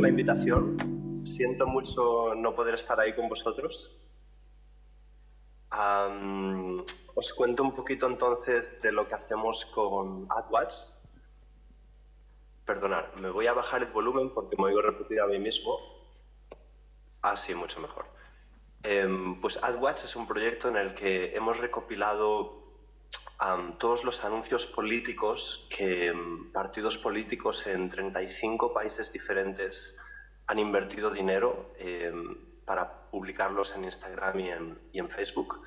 la invitación. Siento mucho no poder estar ahí con vosotros. os cuento un poquito entonces de lo que hacemos con AdWatch. Perdonad, me voy a bajar el volumen porque me oigo repetido a mí mismo. Así, mucho mejor. Em, pues AdWatch es un proyecto en el que hemos recopilado todos los anuncios políticos que em, partidos políticos en 35 países diferentes han invertido dinero em, para publicarlos en Instagram y en, Facebook.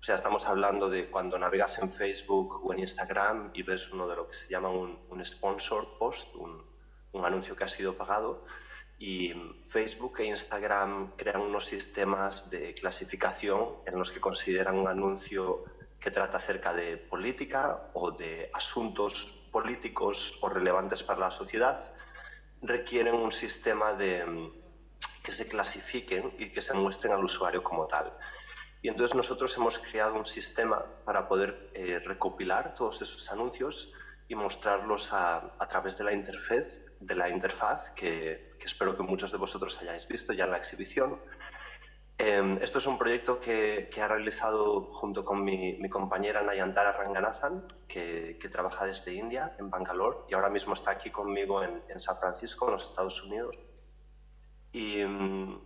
O sea, estamos hablando de cuando navegas en Facebook o en Instagram y ves uno de lo que se llama un, un sponsor post, un, un anuncio que ha sido pagado, y Facebook e Instagram crean unos sistemas de clasificación en los que consideran un anuncio que trata acerca de política o de asuntos políticos o relevantes para la sociedad, requieren un sistema de que se clasifiquen y que se muestren al usuario como tal. Y entonces nosotros hemos creado un sistema para poder eh, recopilar todos esos anuncios y mostrarlos a, a través de la interfaz, de la interfaz que, que espero que muchos de vosotros hayáis visto ya en la exhibición. Eh, esto es un proyecto que, que ha realizado junto con mi, mi compañera Nayantara Ranganathan, que, que, trabaja desde India, en Bangalore, y ahora mismo está aquí conmigo en, en San Francisco, en los Estados Unidos. Y mm,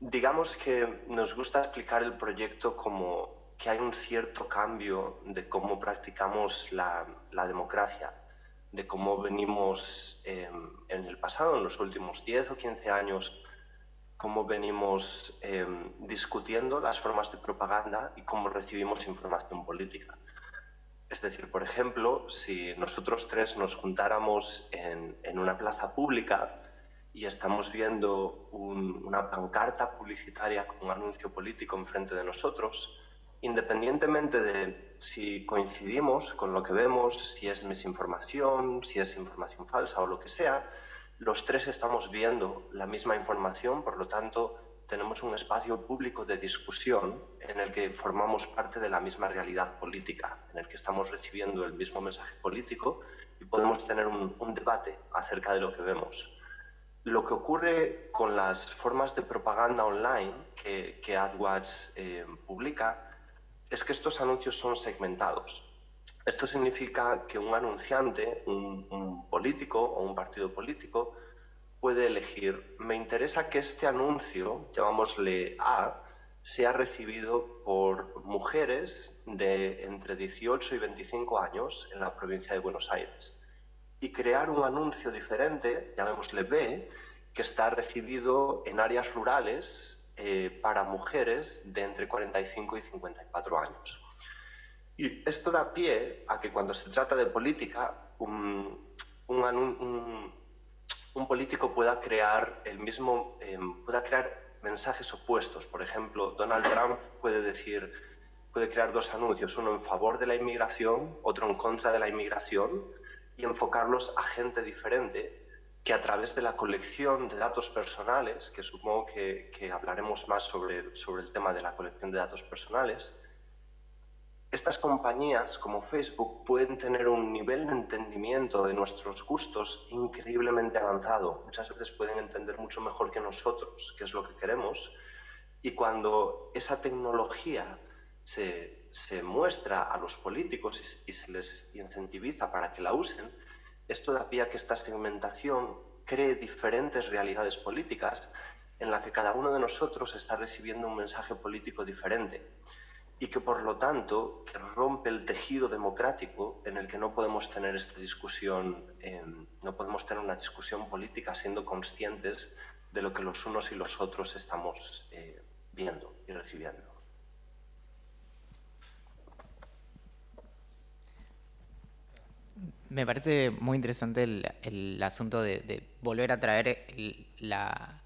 digamos que nos gusta explicar el proyecto como que hay un cierto cambio de cómo practicamos la, la democracia de cómo venimos em, en el pasado, en los últimos 10 o 15 años, cómo venimos em, discutiendo las formas de propaganda y cómo recibimos información política. Es decir, por ejemplo, si nosotros tres nos juntáramos en, una plaza pública y estamos viendo una pancarta publicitaria con un anuncio político enfrente de nosotros, independientemente de si coincidimos con lo que vemos, si es misinformación, si es información falsa o lo que sea, los tres estamos viendo la misma información, por lo tanto, tenemos un espacio público de discusión en el que formamos parte de la misma realidad política, en el que estamos recibiendo el mismo mensaje político y podemos tener un, debate acerca de lo que vemos. Lo que ocurre con las formas de propaganda online que, que AdWatch eh, publica es que estos anuncios son segmentados. Esto significa que un anunciante, un, político o un partido político puede elegir, me interesa que este anuncio, llamámosle A, sea recibido por mujeres de entre 18 y 25 años en la provincia de Buenos Aires y crear un anuncio diferente, llamémosle B, que está recibido en áreas rurales eh, para mujeres de entre 45 y 54 años. Y esto da pie a que cuando se trata de política, un, político pueda crear el mismo, em, pueda crear mensajes opuestos. Por ejemplo, Donald Trump puede decir, puede crear dos anuncios, uno en favor de la inmigración, otro en contra de la inmigración, y enfocarlos a gente diferente que a través de la colección de datos personales, que supongo que, hablaremos más sobre, sobre el tema de la colección de datos personales, estas compañías como Facebook pueden tener un nivel de entendimiento de nuestros gustos increíblemente avanzado. Muchas veces pueden entender mucho mejor que nosotros qué es lo que queremos. Y cuando esa tecnología se, se muestra a los políticos y, se les incentiviza para que la usen, esto da pie a que esta segmentación cree diferentes realidades políticas en la que cada uno de nosotros está recibiendo un mensaje político diferente y que por lo tanto rompe el tejido democrático en el que no podemos tener esta discusión, no podemos tener una discusión política siendo conscientes de lo que los unos y los otros estamos eh, viendo y recibiendo. Me parece muy interesante el, asunto de, volver a traer la,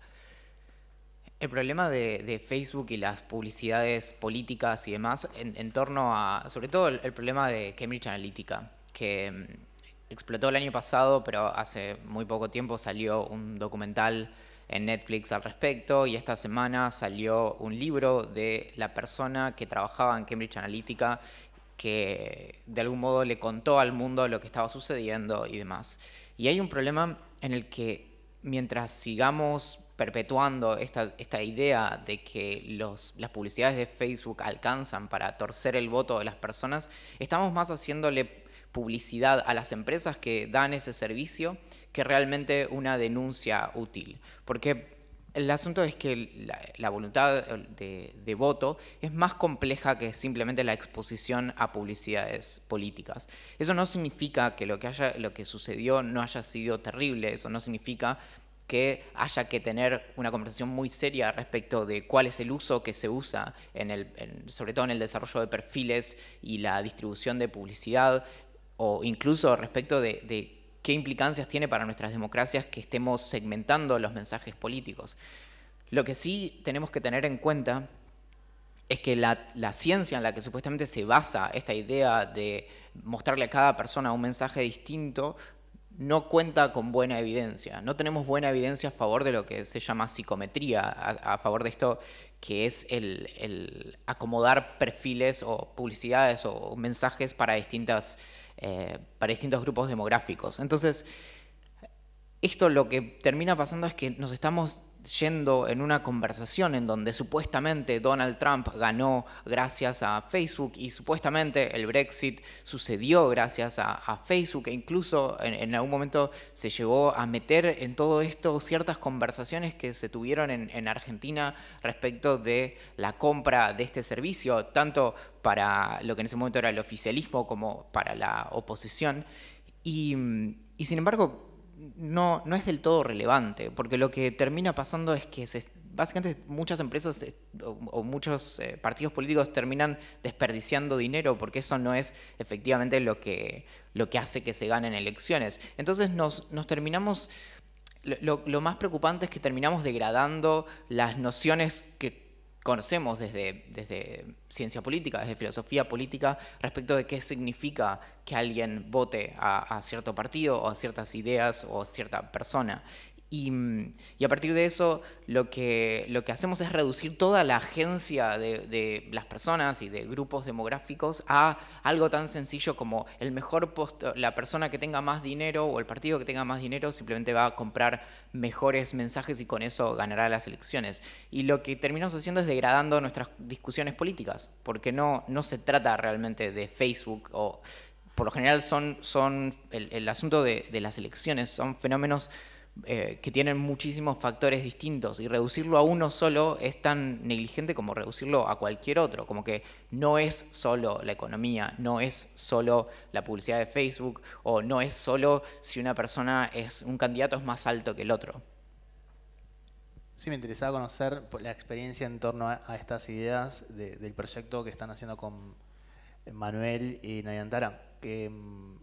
el problema de, Facebook y las publicidades políticas y demás en, torno a, sobre todo el, problema de Cambridge Analytica, que mm, explotó el año pasado, pero hace muy poco tiempo salió un documental en Netflix al respecto y esta semana salió un libro de la persona que trabajaba en Cambridge Analytica que de algún modo le contó al mundo lo que estaba sucediendo y demás. Y hay un problema en el que mientras sigamos perpetuando esta, esta idea de que las publicidades de Facebook alcanzan para torcer el voto de las personas, estamos más haciéndole publicidad a las empresas que dan ese servicio que realmente una denuncia útil. Porque el asunto es que la, voluntad de, voto es más compleja que simplemente la exposición a publicidades políticas. Eso no significa que lo que, haya, lo que sucedió no haya sido terrible, eso no significa que haya que tener una conversación muy seria respecto de cuál es el uso que se usa, en el, sobre todo en el desarrollo de perfiles y la distribución de publicidad, o incluso respecto de qué implicancias tiene para nuestras democracias que estemos segmentando los mensajes políticos. Lo que sí tenemos que tener en cuenta es que la, ciencia en la que supuestamente se basa esta idea de mostrarle a cada persona un mensaje distinto no cuenta con buena evidencia. No tenemos buena evidencia a favor de lo que se llama psicometría, a, favor de esto que es el, acomodar perfiles o publicidades o mensajes para distintas eh, para distintos grupos demográficos. Entonces, esto lo que termina pasando es que nos estamos yendo en una conversación en donde supuestamente Donald Trump ganó gracias a Facebook y supuestamente el Brexit sucedió gracias a, Facebook e incluso en, algún momento se llegó a meter en todo esto ciertas conversaciones que se tuvieron en, Argentina respecto de la compra de este servicio, tanto para lo que en ese momento era el oficialismo como para la oposición. y sin embargo, no, no es del todo relevante, porque lo que termina pasando es que básicamente muchas empresas eh, o, muchos eh, partidos políticos terminan desperdiciando dinero porque eso no es efectivamente lo que, lo que hace que se ganen elecciones. Entonces nos, nos terminamos, lo, lo más preocupante es que terminamos degradando las nociones que conocemos desde, ciencia política, desde filosofía política, respecto de qué significa que alguien vote a, a, cierto partido o a ciertas ideas o a cierta persona. Y, a partir de eso lo que, lo que hacemos es reducir toda la agencia de, las personas y de grupos demográficos a algo tan sencillo como el mejor la persona que tenga más dinero o el partido que tenga más dinero simplemente va a comprar mejores mensajes y con eso ganará las elecciones. Y lo que terminamos haciendo es degradando nuestras discusiones políticas, porque no, no se trata realmente de Facebook o por lo general son, son el, asunto de, de las elecciones, son fenómenos eh, que tienen muchísimos factores distintos y reducirlo a uno solo es tan negligente como reducirlo a cualquier otro, como que no es solo la economía, no es solo la publicidad de Facebook o no es solo si una persona es un candidato es más alto que el otro. Sí, me interesaba conocer la experiencia en torno a, estas ideas del proyecto que están haciendo con Manuel y Nayantara, mm,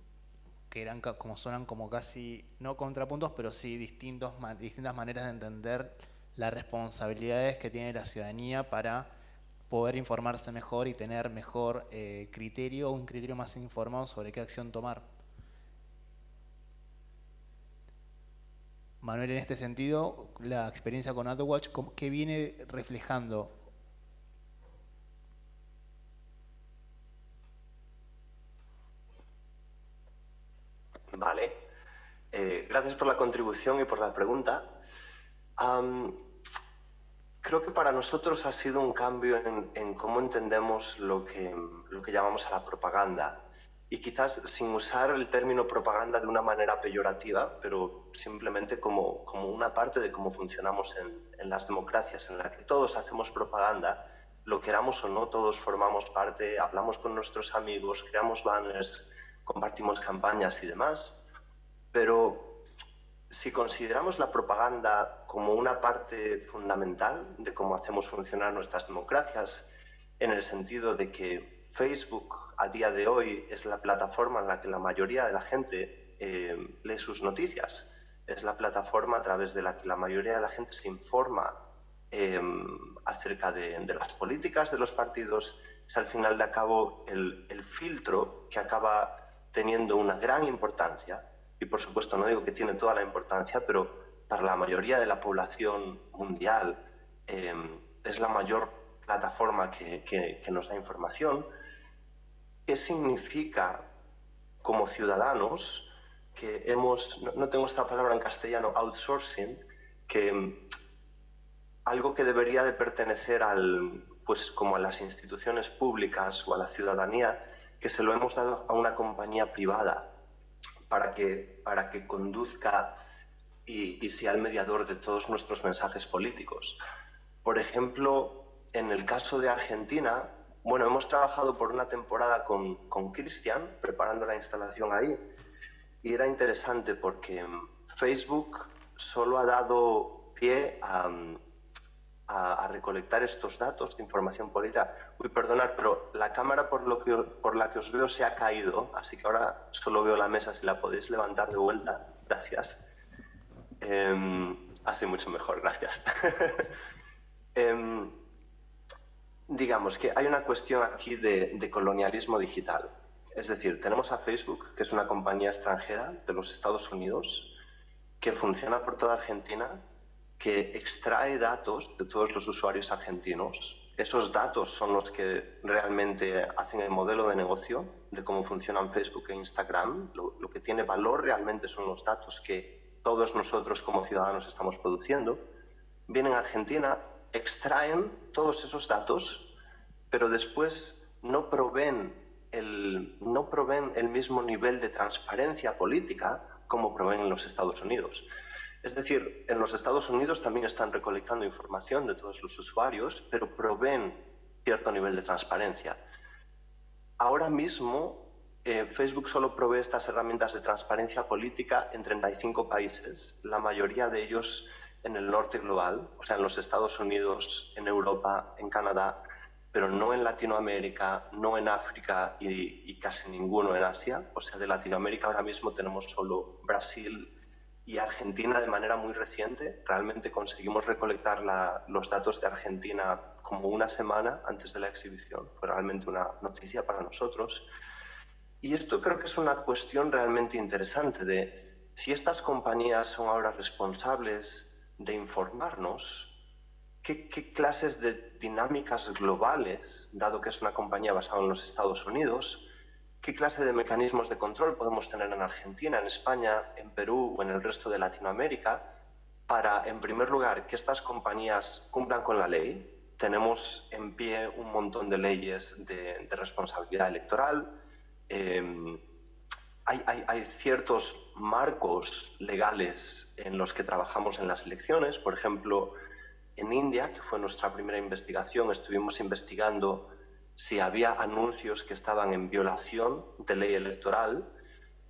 que eran como suenan como casi, no contrapuntos, pero sí distintos, distintas maneras de entender las responsabilidades que tiene la ciudadanía para poder informarse mejor y tener mejor eh, criterio un criterio más informado sobre qué acción tomar. Manuel, en este sentido, la experiencia con AdWatch, ¿qué viene reflejando Vale. Eh, gracias por la contribución y por la pregunta. creo que para nosotros ha sido un cambio en, cómo entendemos lo que, lo que llamamos a la propaganda. Y quizás sin usar el término propaganda de una manera peyorativa, pero simplemente como, como una parte de cómo funcionamos en, en las democracias, en la que todos hacemos propaganda, lo queramos o no, todos formamos parte, hablamos con nuestros amigos, creamos banners, compartimos campañas y demás, pero si consideramos la propaganda como una parte fundamental de cómo hacemos funcionar nuestras democracias, en el sentido de que Facebook a día de hoy es la plataforma en la que la mayoría de la gente eh, lee sus noticias, es la plataforma a través de la que la mayoría de la gente se informa eh, acerca de, las políticas de los partidos, es al final de cabo el, el filtro que acaba teniendo una gran importancia, y por supuesto no digo que tiene toda la importancia, pero para la mayoría de la población mundial eh, es la mayor plataforma que, que, nos da información, ¿qué significa como ciudadanos que hemos, no, tengo esta palabra en castellano, outsourcing, que mm, algo que debería de pertenecer al, pues como a las instituciones públicas o a la ciudadanía, que se lo hemos dado a una compañía privada para que, para que conduzca y, y sea el mediador de todos nuestros mensajes políticos. Por ejemplo, en el caso de Argentina, bueno, hemos trabajado por una temporada con, con Cristian, preparando la instalación ahí, y era interesante porque Facebook solo ha dado pie a, a, recolectar estos datos de información política. Uy, perdonad, pero la cámara por, lo que, por la que os veo se ha caído, así que ahora solo veo la mesa, si la podéis levantar de vuelta. Gracias. Eh, así mucho mejor, gracias. eh, digamos que hay una cuestión aquí de, colonialismo digital. Es decir, tenemos a Facebook, que es una compañía extranjera de los Estados Unidos, que funciona por toda Argentina, que extrae datos de todos los usuarios argentinos. Esos datos son los que realmente hacen el modelo de negocio de cómo funcionan Facebook e Instagram. Lo, que tiene valor realmente son los datos que todos nosotros como ciudadanos estamos produciendo. Vienen a Argentina, extraen todos esos datos, pero después no proveen el, no proveen el mismo nivel de transparencia política como proveen en los Estados Unidos. Es decir, en los Estados Unidos también están recolectando información de todos los usuarios, pero proveen cierto nivel de transparencia. Ahora mismo, eh, Facebook solo provee estas herramientas de transparencia política en 35 países, la mayoría de ellos en el norte global, o sea, en los Estados Unidos, en Europa, en Canadá, pero no en Latinoamérica, no en África y, casi ninguno en Asia. O sea, de Latinoamérica ahora mismo tenemos solo Brasil y Argentina de manera muy reciente. Realmente conseguimos recolectar los datos de Argentina como una semana antes de la exhibición. Fue realmente una noticia para nosotros. Y esto creo que es una cuestión realmente interesante de si estas compañías son ahora responsables de informarnos, ¿qué, clases de dinámicas globales, dado que es una compañía basada en los Estados Unidos, qué clase de mecanismos de control podemos tener en Argentina, en España, en Perú o en el resto de Latinoamérica para, en primer lugar, que estas compañías cumplan con la ley? Tenemos en pie un montón de leyes de, responsabilidad electoral. Em, hay, ciertos marcos legales en los que trabajamos en las elecciones. Por ejemplo, en India, que fue nuestra primera investigación, estuvimos investigando si había anuncios que estaban en violación de ley electoral.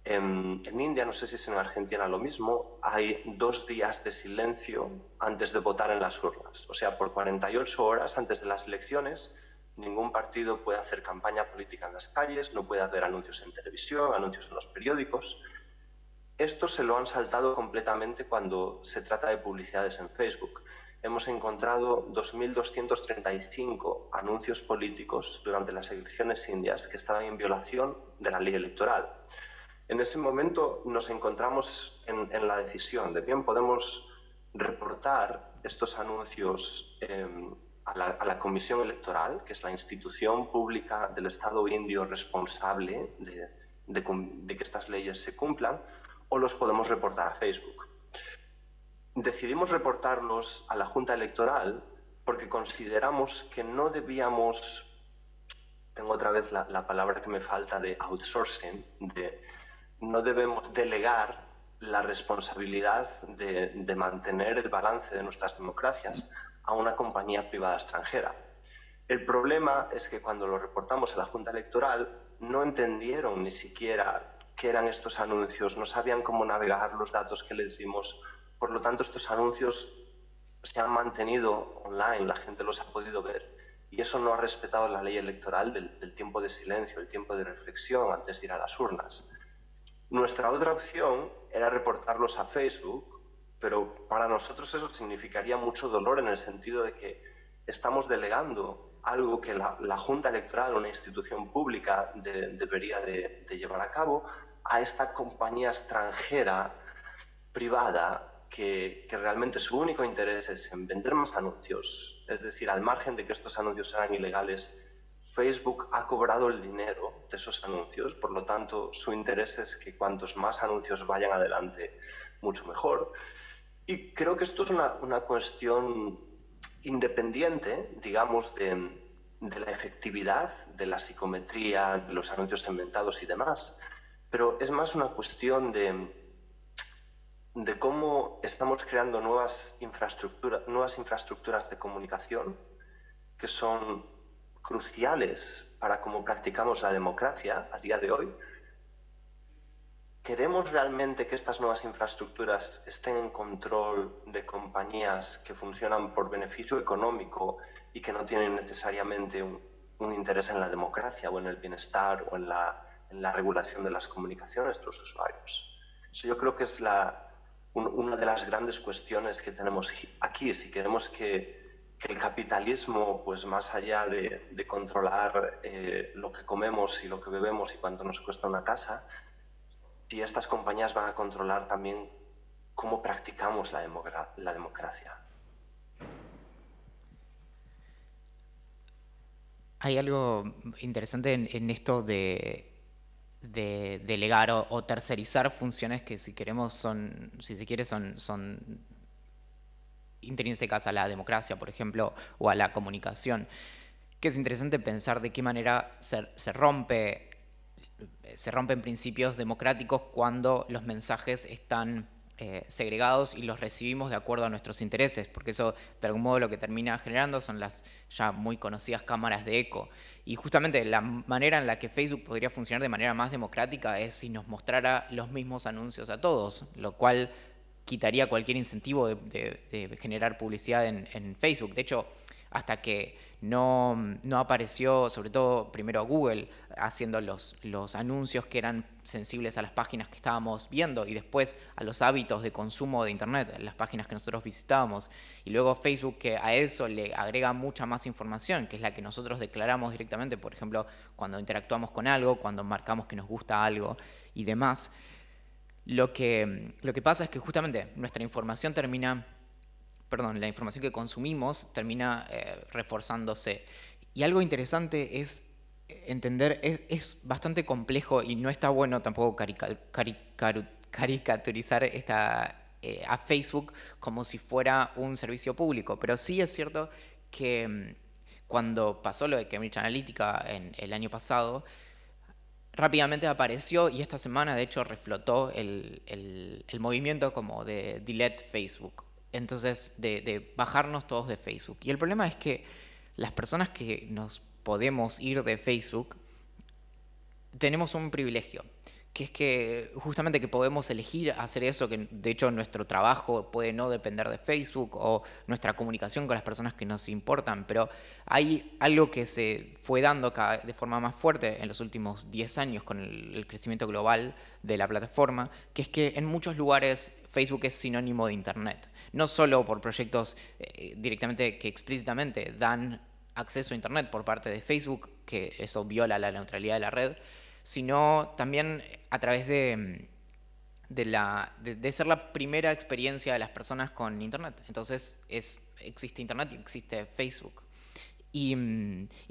En, India, no sé si es en Argentina lo mismo, hay dos días de silencio antes de votar en las urnas. O sea, por 48 horas antes de las elecciones, ningún partido puede hacer campaña política en las calles, no puede hacer anuncios en televisión, anuncios en los periódicos. Esto se lo han saltado completamente cuando se trata de publicidades en Facebook hemos encontrado 2.235 anuncios políticos durante las elecciones indias que estaban en violación de la ley electoral. En ese momento nos encontramos en, la decisión de bien podemos reportar estos anuncios em, a, la, Comisión Electoral, que es la institución pública del Estado indio responsable de que estas leyes se cumplan, o los podemos reportar a Facebook decidimos reportarlos a la Junta Electoral porque consideramos que no debíamos, tengo otra vez la, palabra que me falta de outsourcing, de no debemos delegar la responsabilidad de, de mantener el balance de nuestras democracias a una compañía privada extranjera. El problema es que cuando lo reportamos a la Junta Electoral no entendieron ni siquiera qué eran estos anuncios, no sabían cómo navegar los datos que les dimos por lo tanto, estos anuncios se han mantenido online, la gente los ha podido ver. Y eso no ha respetado la ley electoral del, tiempo de silencio, el tiempo de reflexión antes de ir a las urnas. Nuestra otra opción era reportarlos a Facebook, pero para nosotros eso significaría mucho dolor en el sentido de que estamos delegando algo que la, Junta Electoral, una institución pública, debería de, llevar a cabo a esta compañía extranjera privada que, realmente su único interés es en vender más anuncios, es decir, al margen de que estos anuncios sean ilegales, Facebook ha cobrado el dinero de esos anuncios, por lo tanto su interés es que cuantos más anuncios vayan adelante, mucho mejor. Y creo que esto es una, una cuestión independiente, digamos, de, de, la efectividad de la psicometría, de los anuncios inventados y demás, pero es más una cuestión de, de cómo estamos creando nuevas, infraestructuras nuevas infraestructuras de comunicación que son cruciales para cómo practicamos la democracia a día de hoy. ¿Queremos realmente que estas nuevas infraestructuras estén en control de compañías que funcionan por beneficio económico y que no tienen necesariamente un, interés en la democracia o en el bienestar o en la, en la, regulación de las comunicaciones de los usuarios? Eso yo creo que es la, una de las grandes cuestiones que tenemos aquí. Si queremos que el capitalismo, pues más allá de, controlar eh, lo que comemos y lo que bebemos y cuánto nos cuesta una casa, si estas compañías van a controlar también cómo practicamos la democracia. Hay algo interesante en, esto de, delegar o, tercerizar funciones que si queremos son, si se quiere, son, son intrínsecas a la democracia, por ejemplo, o a la comunicación, que es interesante pensar de qué manera se, se rompe se rompen principios democráticos cuando los mensajes están eh, segregados y los recibimos de acuerdo a nuestros intereses, porque eso de algún modo lo que termina generando son las ya muy conocidas cámaras de eco. Y justamente la manera en la que Facebook podría funcionar de manera más democrática es si nos mostrara los mismos anuncios a todos, lo cual quitaría cualquier incentivo de, generar publicidad en, Facebook. De hecho, hasta que no, apareció, sobre todo primero Google, haciendo los, los anuncios que eran sensibles a las páginas que estábamos viendo y después a los hábitos de consumo de Internet, las páginas que nosotros visitábamos. Y luego Facebook que a eso le agrega mucha más información, que es la que nosotros declaramos directamente, por ejemplo, cuando interactuamos con algo, cuando marcamos que nos gusta algo y demás. Lo que, lo que pasa es que justamente nuestra información termina, perdón, la información que consumimos termina eh, reforzándose. Y algo interesante es entender, es, bastante complejo y no está bueno tampoco caricaturizar esta, eh, a Facebook como si fuera un servicio público, pero sí es cierto que mm, cuando pasó lo de Cambridge Analytica en el año pasado, rápidamente apareció y esta semana de hecho reflotó el, movimiento como de delete Facebook. Entonces, de, bajarnos todos de Facebook. Y el problema es que las personas que nos podemos ir de Facebook tenemos un privilegio que es que justamente que podemos elegir hacer eso, que de hecho nuestro trabajo puede no depender de Facebook o nuestra comunicación con las personas que nos importan, pero hay algo que se fue dando de forma más fuerte en los últimos 10 años con el, crecimiento global de la plataforma, que es que en muchos lugares Facebook es sinónimo de Internet, no solo por proyectos eh, directamente que explícitamente dan acceso a Internet por parte de Facebook, que eso viola la neutralidad de la red, sino también a través de, la, de, ser la primera experiencia de las personas con Internet. Entonces es, existe Internet y existe Facebook. Y,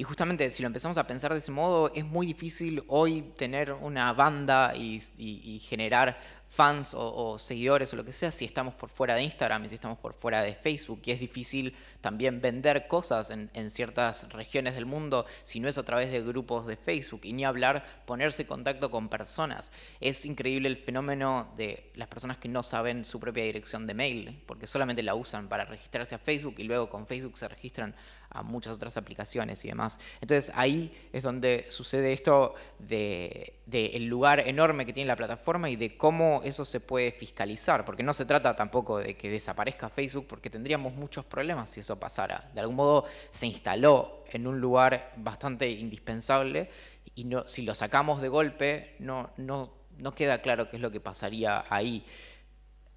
justamente si lo empezamos a pensar de ese modo, es muy difícil hoy tener una banda y generar fans o, seguidores o lo que sea si estamos por fuera de Instagram y si estamos por fuera de Facebook. Y es difícil también vender cosas en, ciertas regiones del mundo si no es a través de grupos de Facebook. Y ni hablar ponerse en contacto con personas. Es increíble el fenómeno de las personas que no saben su propia dirección de mail, porque solamente la usan para registrarse a Facebook y luego con Facebook se registran a muchas otras aplicaciones y demás. Entonces ahí es donde sucede esto de, el lugar enorme que tiene la plataforma y de cómo eso se puede fiscalizar, porque no se trata tampoco de que desaparezca Facebook, porque tendríamos muchos problemas si eso pasara. De algún modo se instaló en un lugar bastante indispensable y si lo sacamos de golpe no, no, no queda claro qué es lo que pasaría ahí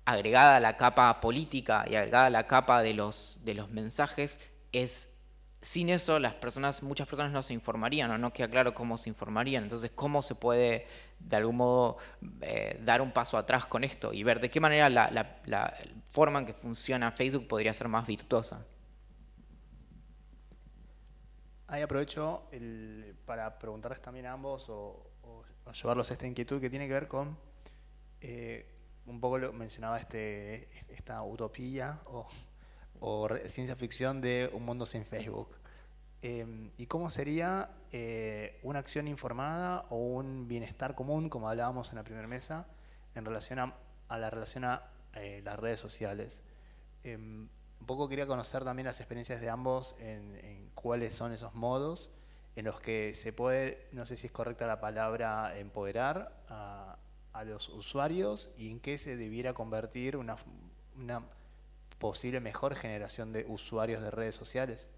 agregada a la capa política y agregada a la capa de los, de los mensajes, es sin eso las personas, muchas personas no se informarían o no queda claro cómo se informarían. Entonces, ¿cómo se puede de algún modo eh, dar un paso atrás con esto y ver de qué manera la, forma en que funciona Facebook podría ser más virtuosa? ahí aprovecho para preguntarles también a ambos o, llevarlos a esta inquietud que tiene que ver con, eh, un poco lo mencionaba este, esta utopía o, ciencia ficción de un mundo sin Facebook. Em, ¿Y cómo sería eh, una acción informada o un bienestar común, como hablábamos en la primera mesa, en relación a, la relación a eh, las redes sociales? Em, un poco quería conocer también las experiencias de ambos en, cuáles son esos modos en los que se puede, no sé si es correcta la palabra, empoderar a, los usuarios y en qué se debiera convertir una, una posible mejor generación de usuarios de redes sociales.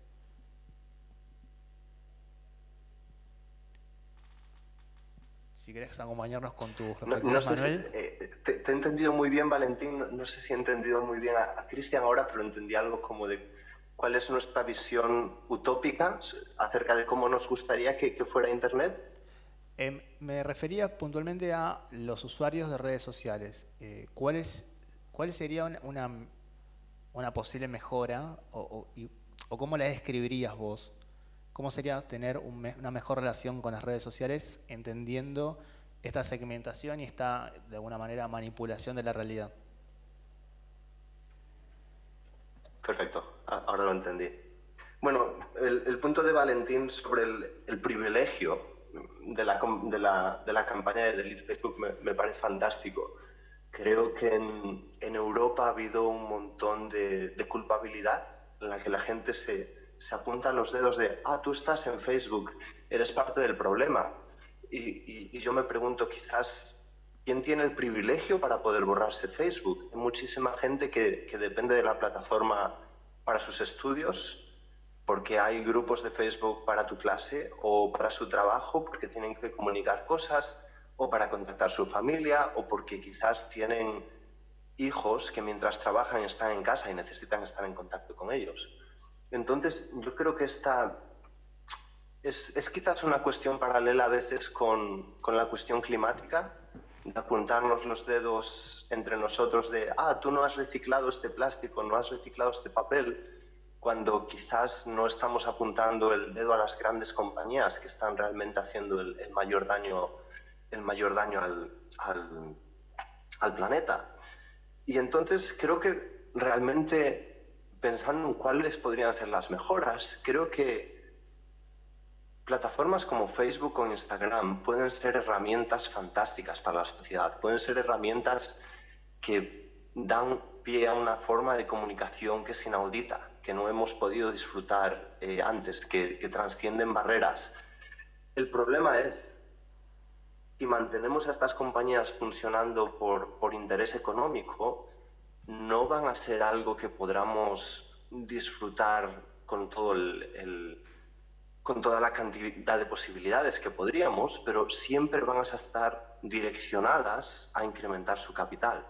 Si querés acompañarnos con tu reflexiones, Manuel. Eh, te, he entendido muy bien, Valentín. No, sé si he entendido muy bien a, Cristian ahora, pero entendí algo como de cuál es nuestra visión utópica acerca de cómo nos gustaría que, fuera Internet. Em, me refería puntualmente a los usuarios de redes sociales. Eh, ¿cuál, es, ¿Cuál sería una, una, posible mejora o, cómo la describirías vos? ¿Cómo sería tener una mejor relación con las redes sociales entendiendo esta segmentación y esta, de alguna manera, manipulación de la realidad? Perfecto, ahora lo entendí. Bueno, el, punto de Valentín sobre el, privilegio de la, de, la, campaña de Delete Facebook me, parece fantástico. Creo que en, Europa ha habido un montón de, de culpabilidad en la que la gente se, se apuntan los dedos de, ah, tú estás en Facebook, eres parte del problema. Y, yo me pregunto, quizás, ¿quién tiene el privilegio para poder borrarse Facebook? Hay muchísima gente que, que depende de la plataforma para sus estudios, porque hay grupos de Facebook para tu clase o para su trabajo, porque tienen que comunicar cosas, o para contactar su familia, o porque quizás tienen hijos que mientras trabajan están en casa y necesitan estar en contacto con ellos. Entonces, yo creo que esta es, quizás una cuestión paralela a veces con, la cuestión climática, de apuntarnos los dedos entre nosotros de, ah, tú no has reciclado este plástico, no has reciclado este papel, cuando quizás no estamos apuntando el dedo a las grandes compañías que están realmente haciendo el, mayor daño, el mayor daño al, al planeta. Y entonces creo que realmente pensando en cuáles podrían ser las mejoras, creo que plataformas como Facebook o Instagram pueden ser herramientas fantásticas para la sociedad, pueden ser herramientas que dan pie a una forma de comunicación que es inaudita, que no hemos podido disfrutar eh, antes, que, que trascienden barreras. El problema es, si mantenemos a estas compañías funcionando por, por interés económico, no van a ser algo que podamos disfrutar con, todo el, con toda la cantidad de posibilidades que podríamos, pero siempre van a estar direccionadas a incrementar su capital.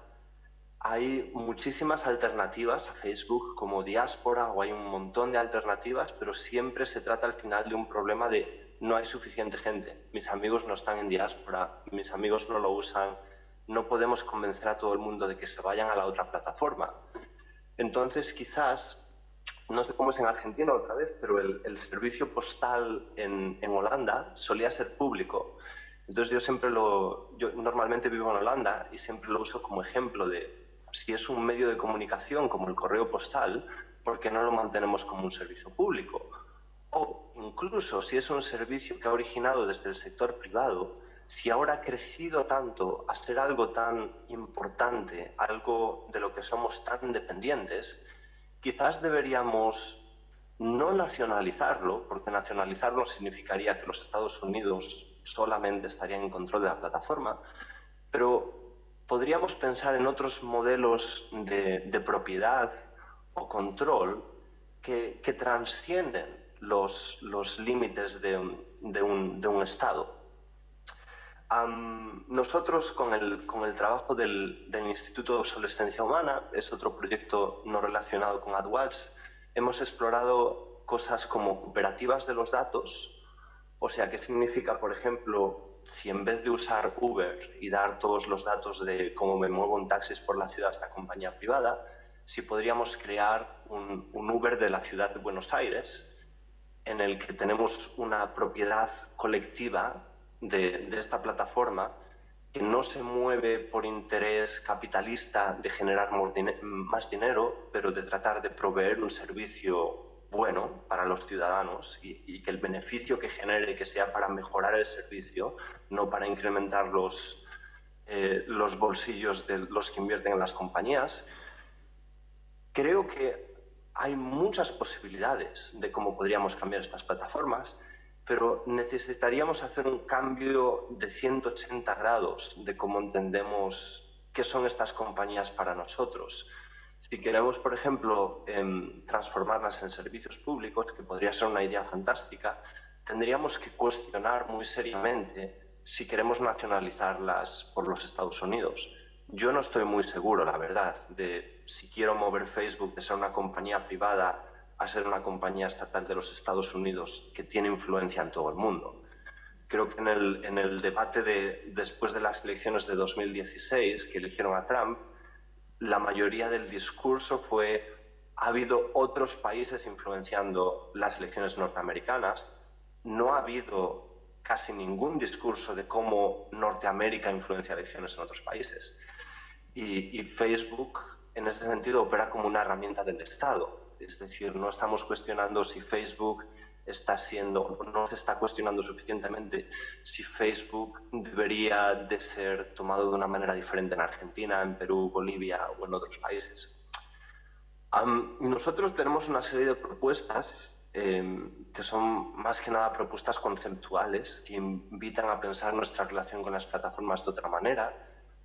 Hay muchísimas alternativas a Facebook como diáspora o hay un montón de alternativas, pero siempre se trata al final de un problema de no hay suficiente gente. Mis amigos no están en diáspora, mis amigos no lo usan, no podemos convencer a todo el mundo de que se vayan a la otra plataforma. Entonces, quizás, no sé cómo es en Argentina otra vez, pero el, servicio postal en, Holanda solía ser público. Entonces yo siempre lo, yo normalmente vivo en Holanda y siempre lo uso como ejemplo de si es un medio de comunicación como el correo postal, ¿por qué no lo mantenemos como un servicio público? O incluso si es un servicio que ha originado desde el sector privado, si ahora ha crecido tanto a ser algo tan importante, algo de lo que somos tan dependientes, quizás deberíamos no nacionalizarlo, porque nacionalizarlo significaría que los Estados Unidos solamente estarían en control de la plataforma, pero podríamos pensar en otros modelos de, propiedad o control que, transcienden los, límites de un Estado. Nosotros con el, con el trabajo del, del, Instituto de Obsolescencia Humana, es otro proyecto no relacionado con AdWords, hemos explorado cosas como cooperativas de los datos, o sea, ¿qué significa, por ejemplo, si en vez de usar Uber y dar todos los datos de cómo me muevo en taxis por la ciudad a esta compañía privada, si podríamos crear un, un Uber de la ciudad de Buenos Aires en el que tenemos una propiedad colectiva de, esta plataforma que no se mueve por interés capitalista de generar más dinero, pero de tratar de proveer un servicio bueno para los ciudadanos y, que el beneficio que genere que sea para mejorar el servicio, no para incrementar los, eh, los bolsillos de los que invierten en las compañías. Creo que hay muchas posibilidades de cómo podríamos cambiar estas plataformas, pero necesitaríamos hacer un cambio de 180 grados de cómo entendemos qué son estas compañías para nosotros. Si queremos, por ejemplo, em, transformarlas en servicios públicos, que podría ser una idea fantástica, tendríamos que cuestionar muy seriamente si queremos nacionalizarlas por los Estados Unidos. Yo no estoy muy seguro, la verdad, de si quiero mover Facebook de ser una compañía privada a ser una compañía estatal de los Estados Unidos que tiene influencia en todo el mundo. Creo que en el, en el debate de, después de las elecciones de 2016 que eligieron a Trump, la mayoría del discurso fue ha habido otros países influenciando las elecciones norteamericanas, no ha habido casi ningún discurso de cómo Norteamérica influencia elecciones en otros países. Y, Facebook, en ese sentido, opera como una herramienta del Estado. Es decir, no estamos cuestionando si Facebook está siendo, no se está cuestionando suficientemente si Facebook debería de ser tomado de una manera diferente en Argentina, en Perú, Bolivia o en otros países. nosotros tenemos una serie de propuestas em, que son más que nada propuestas conceptuales que invitan a pensar nuestra relación con las plataformas de otra manera,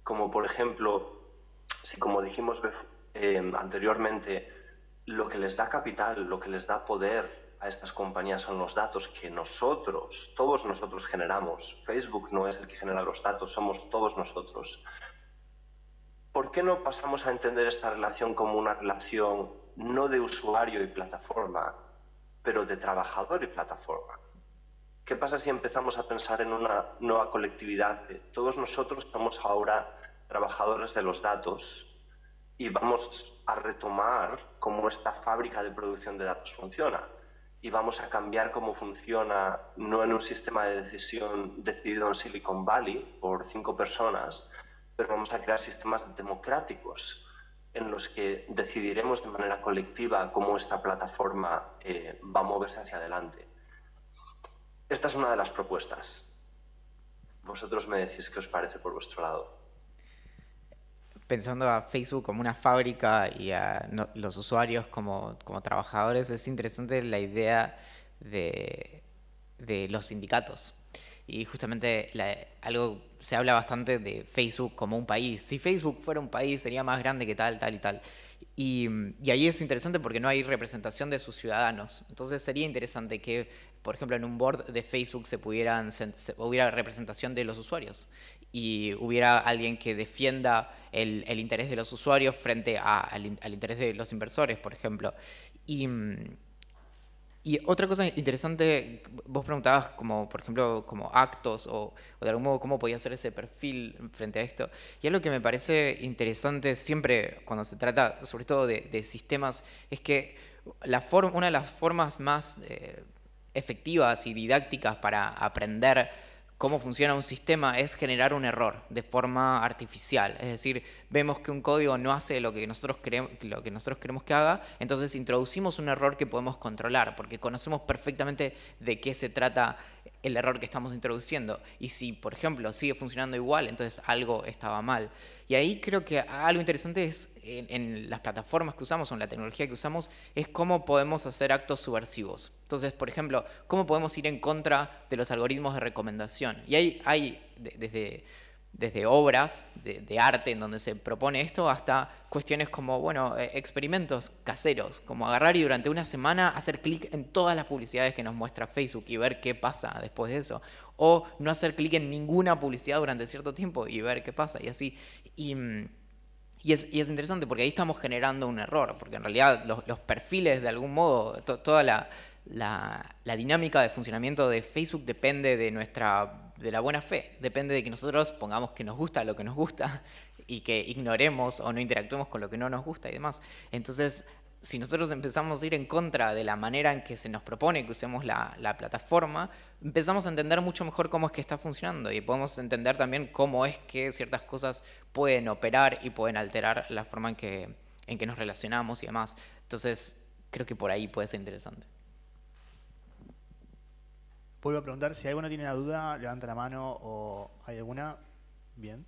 como por ejemplo, si como dijimos em, anteriormente, lo que les da capital, lo que les da poder a estas compañías son los datos que nosotros, todos nosotros generamos. Facebook no es el que genera los datos, somos todos nosotros. ¿Por qué no pasamos a entender esta relación como una relación no de usuario y plataforma, pero de trabajador y plataforma? ¿Qué pasa si empezamos a pensar en una nueva colectividad? todos nosotros somos ahora trabajadores de los datos y vamos a retomar cómo esta fábrica de producción de datos funciona y vamos a cambiar cómo funciona, no en un sistema de decisión decidido en Silicon Valley por cinco personas, pero vamos a crear sistemas democráticos en los que decidiremos de manera colectiva cómo esta plataforma eh, va a moverse hacia adelante. Esta es una de las propuestas. Vosotros me decís qué os parece por vuestro lado pensando a Facebook como una fábrica y a los usuarios como, como, trabajadores, es interesante la idea de, de los sindicatos. Y justamente algo se habla bastante de Facebook como un país. Si Facebook fuera un país sería más grande que tal, tal y tal. Y, y ahí es interesante porque no hay representación de sus ciudadanos. Entonces sería interesante que por ejemplo, en un board de Facebook se pudieran, hubiera representación de los usuarios y hubiera alguien que defienda el, interés de los usuarios frente al, interés de los inversores, por ejemplo. Y, y, otra cosa interesante, vos preguntabas como, por ejemplo, como actos o, de algún modo cómo podía ser ese perfil frente a esto. Y algo que me parece interesante siempre cuando se trata, sobre todo de, sistemas, es que la una de las formas más... Eh, efectivas y didácticas para aprender cómo funciona un sistema es generar un error de forma artificial. Es decir, vemos que un código no hace lo que nosotros lo que, nosotros queremos que haga, entonces introducimos un error que podemos controlar, porque conocemos perfectamente de qué se trata el error que estamos introduciendo. Y si, por ejemplo, sigue funcionando igual, entonces algo estaba mal. Y ahí creo que algo interesante es en, las plataformas que usamos o en la tecnología que usamos, es cómo podemos hacer actos subversivos. Entonces, por ejemplo, cómo podemos ir en contra de los algoritmos de recomendación. Y hay, hay desde desde obras de, arte en donde se propone esto hasta cuestiones como, bueno, eh, experimentos caseros, como agarrar y durante una semana hacer clic en todas las publicidades que nos muestra Facebook y ver qué pasa después de eso. O no hacer clic en ninguna publicidad durante cierto tiempo y ver qué pasa y así. Y, mm, es, interesante porque ahí estamos generando un error, porque en realidad los, perfiles de algún modo, toda la, la dinámica de funcionamiento de Facebook depende de nuestra de la buena fe. Depende de que nosotros pongamos que nos gusta lo que nos gusta y que ignoremos o no interactuemos con lo que no nos gusta y demás. Entonces, si nosotros empezamos a ir en contra de la manera en que se nos propone que usemos la, plataforma, empezamos a entender mucho mejor cómo es que está funcionando y podemos entender también cómo es que ciertas cosas pueden operar y pueden alterar la forma en que, en que nos relacionamos y demás. Entonces, creo que por ahí puede ser interesante. Vuelvo a preguntar, si alguno tiene una duda, levanta la mano o hay alguna. Bien.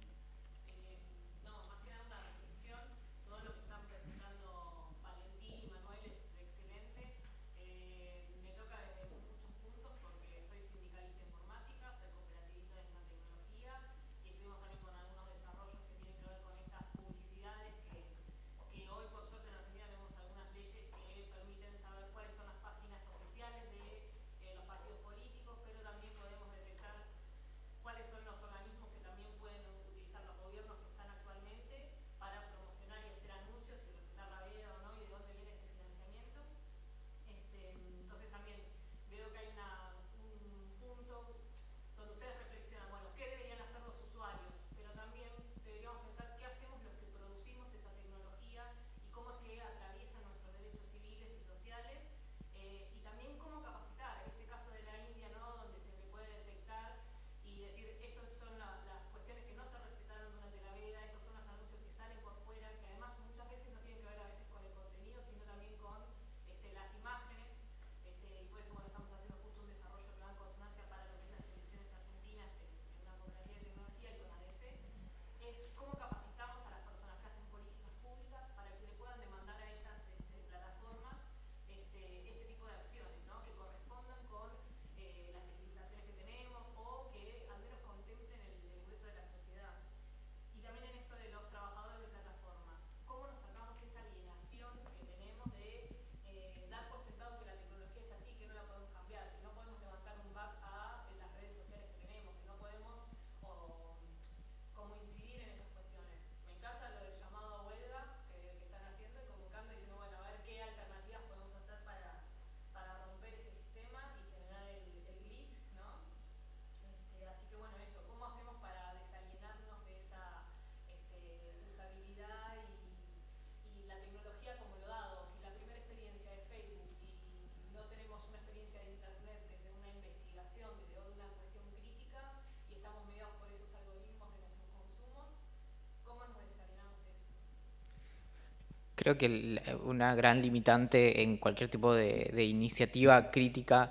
Creo que una gran limitante en cualquier tipo de, iniciativa crítica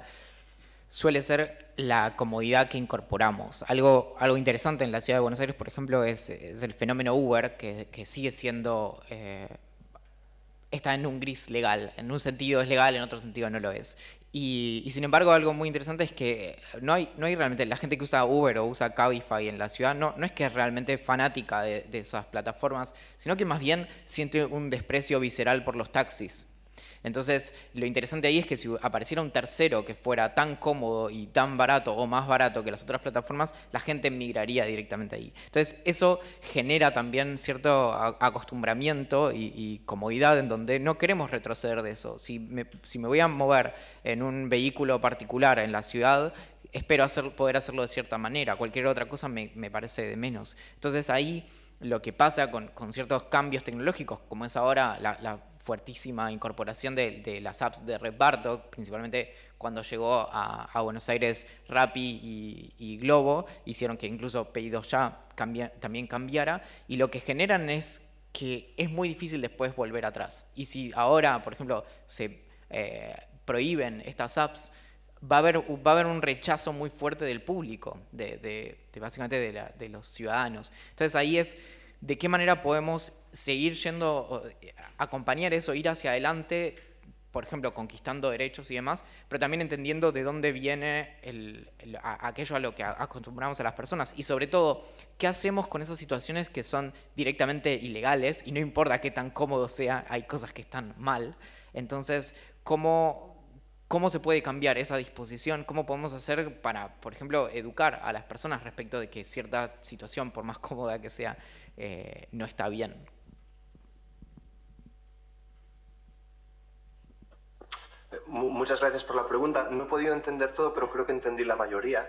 suele ser la comodidad que incorporamos. Algo, algo interesante en la ciudad de Buenos Aires, por ejemplo, es, el fenómeno Uber, que, sigue siendo... Eh, está en un gris legal. En un sentido es legal, en otro sentido no lo es. Y, sin embargo, algo muy interesante es que no hay, no hay realmente, la gente que usa Uber o usa Cabify en la ciudad, no, es que es realmente fanática de esas plataformas, sino que más bien siente un desprecio visceral por los taxis. Entonces, lo interesante ahí es que si apareciera un tercero que fuera tan cómodo y tan barato o más barato que las otras plataformas, la gente migraría directamente ahí. Entonces, eso genera también cierto acostumbramiento y, comodidad en donde no queremos retroceder de eso. Si me, si me voy a mover en un vehículo particular en la ciudad, espero hacer, poder hacerlo de cierta manera. Cualquier otra cosa me, parece de menos. Entonces, ahí lo que pasa con, ciertos cambios tecnológicos, como es ahora la, la fuertísima incorporación de, las apps de Red Bartok, principalmente cuando llegó a, Buenos Aires Rappi y, Globo, hicieron que incluso Pedidos Ya también cambiara, y lo que generan es que es muy difícil después volver atrás. Y si ahora, por ejemplo, se eh, prohíben estas apps, va a, haber, un rechazo muy fuerte del público, de, básicamente de, de los ciudadanos. Entonces ahí es de qué manera podemos seguir yendo, acompañar eso, ir hacia adelante, por ejemplo, conquistando derechos y demás, pero también entendiendo de dónde viene aquello a lo que acostumbramos a las personas. Y sobre todo, qué hacemos con esas situaciones que son directamente ilegales y no importa qué tan cómodo sea, hay cosas que están mal. Entonces, ¿cómo, cómo se puede cambiar esa disposición, cómo podemos hacer para, por ejemplo, educar a las personas respecto de que cierta situación, por más cómoda que sea, eh, no está bien. Muchas gracias por la pregunta. No he podido entender todo, pero creo que entendí la mayoría.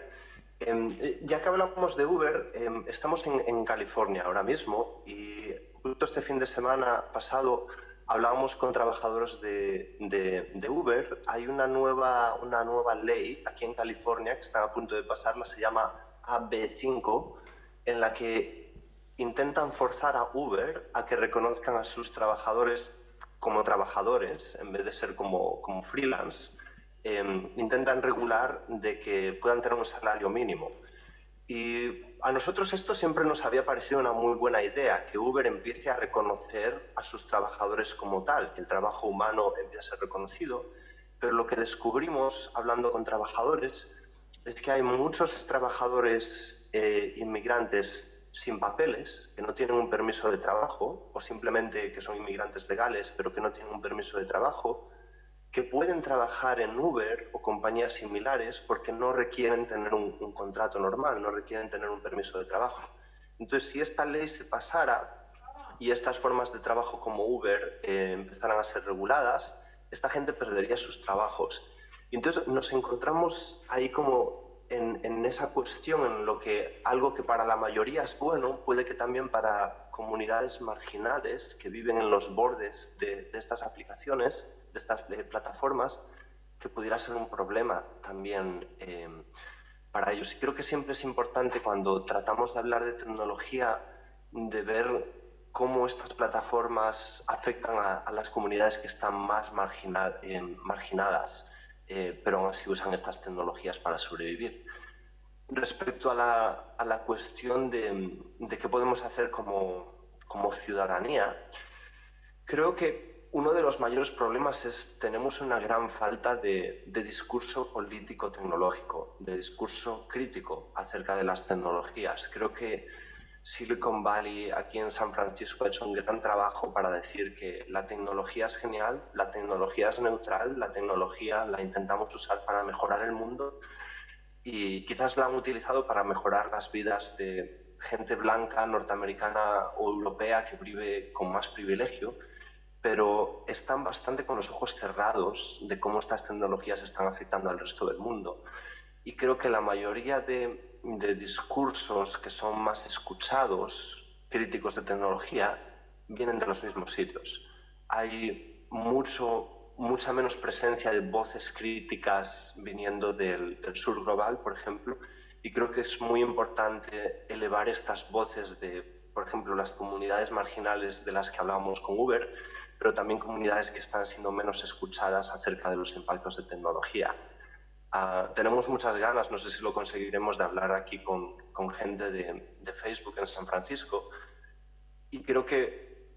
Em, eh, ya que hablamos de Uber, em, estamos en, California ahora mismo y justo este fin de semana pasado hablábamos con trabajadores de, de, Uber, hay una nueva, una nueva ley aquí en California que está a punto de pasarla, se llama AB5, en la que intentan forzar a Uber a que reconozcan a sus trabajadores como trabajadores en vez de ser como, como freelance. Em, intentan regular de que puedan tener un salario mínimo. Y a nosotros esto siempre nos había parecido una muy buena idea, que Uber empiece a reconocer a sus trabajadores como tal, que el trabajo humano empiece a ser reconocido. Pero lo que descubrimos hablando con trabajadores es que hay muchos trabajadores eh, inmigrantes sin papeles, que no tienen un permiso de trabajo, o simplemente que son inmigrantes legales, pero que no tienen un permiso de trabajo, que pueden trabajar en Uber o compañías similares porque no requieren tener un, contrato normal, no requieren tener un permiso de trabajo. Entonces, si esta ley se pasara y estas formas de trabajo como Uber eh, empezaran a ser reguladas, esta gente perdería sus trabajos. Y entonces nos encontramos ahí como en, esa cuestión, en lo que algo que para la mayoría es bueno, puede que también para comunidades marginales que viven en los bordes de, estas aplicaciones, de estas plataformas, que pudiera ser un problema también eh, para ellos. Y creo que siempre es importante cuando tratamos de hablar de tecnología, de ver cómo estas plataformas afectan a, las comunidades que están más eh, marginadas eh, pero aún así usan estas tecnologías para sobrevivir. Respecto a la, a la cuestión de, de, qué podemos hacer como, como ciudadanía, creo que uno de los mayores problemas es tenemos una gran falta de, de, discurso político tecnológico, de discurso crítico acerca de las tecnologías. Creo que Silicon Valley aquí en San Francisco ha hecho un gran trabajo para decir que la tecnología es genial, la tecnología es neutral, la tecnología la intentamos usar para mejorar el mundo y quizás la han utilizado para mejorar las vidas de gente blanca, norteamericana o europea que vive con más privilegio, pero están bastante con los ojos cerrados de cómo estas tecnologías están afectando al resto del mundo. Y creo que la mayoría de de discursos que son más escuchados, críticos de tecnología, vienen de los mismos sitios. Hay mucho, mucha menos presencia de voces críticas viniendo del, sur global, por ejemplo, y creo que es muy importante elevar estas voces de, por ejemplo, las comunidades marginales de las que hablábamos con Uber, pero también comunidades que están siendo menos escuchadas acerca de los impactos de tecnología. Ah, tenemos muchas ganas, no sé si lo conseguiremos, de hablar aquí con, con gente de, de, Facebook en San Francisco. Y creo que,